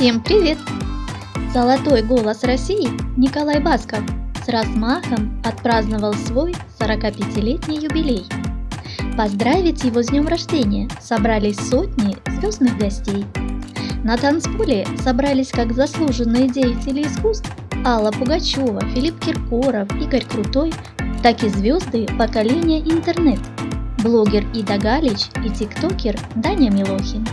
Всем привет! Золотой голос России Николай Басков с размахом отпраздновал свой 45-летний юбилей. Поздравить его с днем рождения собрались сотни звездных гостей. На танцполе собрались как заслуженные деятели искусств Алла Пугачева, Филипп Киркоров, Игорь Крутой, так и звезды поколения интернет, блогер Ида Галич и тиктокер Даня Милохин.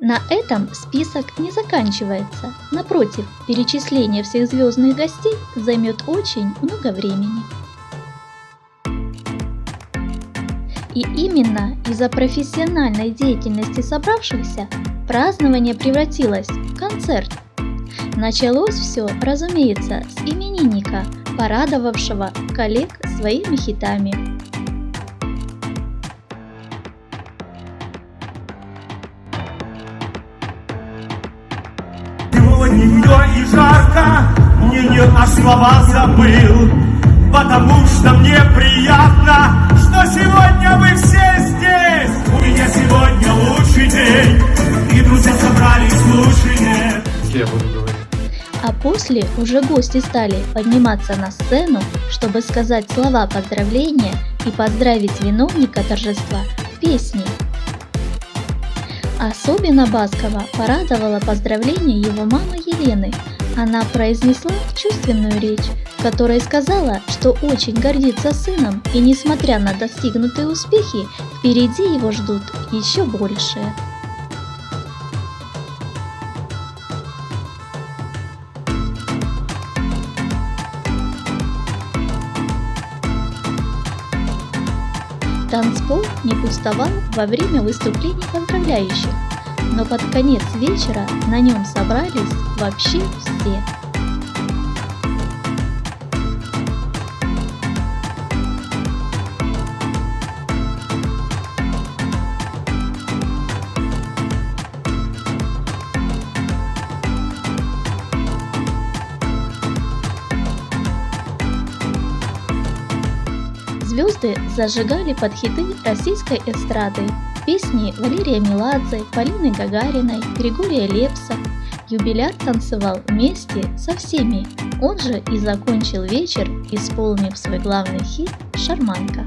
На этом список не заканчивается. Напротив, перечисление всех звездных гостей займет очень много времени. И именно из-за профессиональной деятельности собравшихся празднование превратилось в концерт. Началось все, разумеется, с именинника, порадовавшего коллег своими хитами. Сегодня и жарко, мне не а слова забыл, потому что мне приятно, что сегодня вы все здесь. У меня сегодня лучший день, и друзья собрались лучше нет. Я буду говорить. А после уже гости стали подниматься на сцену, чтобы сказать слова поздравления и поздравить виновника торжества песней. Особенно Баскова порадовало поздравление его мамы Елены. Она произнесла чувственную речь, в которой сказала, что очень гордится сыном и несмотря на достигнутые успехи, впереди его ждут еще большие. Танцпол не пустовал во время выступлений поздравляющих, но под конец вечера на нем собрались вообще все. Звезды зажигали под хиты российской эстрады, песни Валерия Меладзе, Полины Гагариной, Григория Лепса. Юбиляр танцевал вместе со всеми, он же и закончил вечер, исполнив свой главный хит «Шарманка».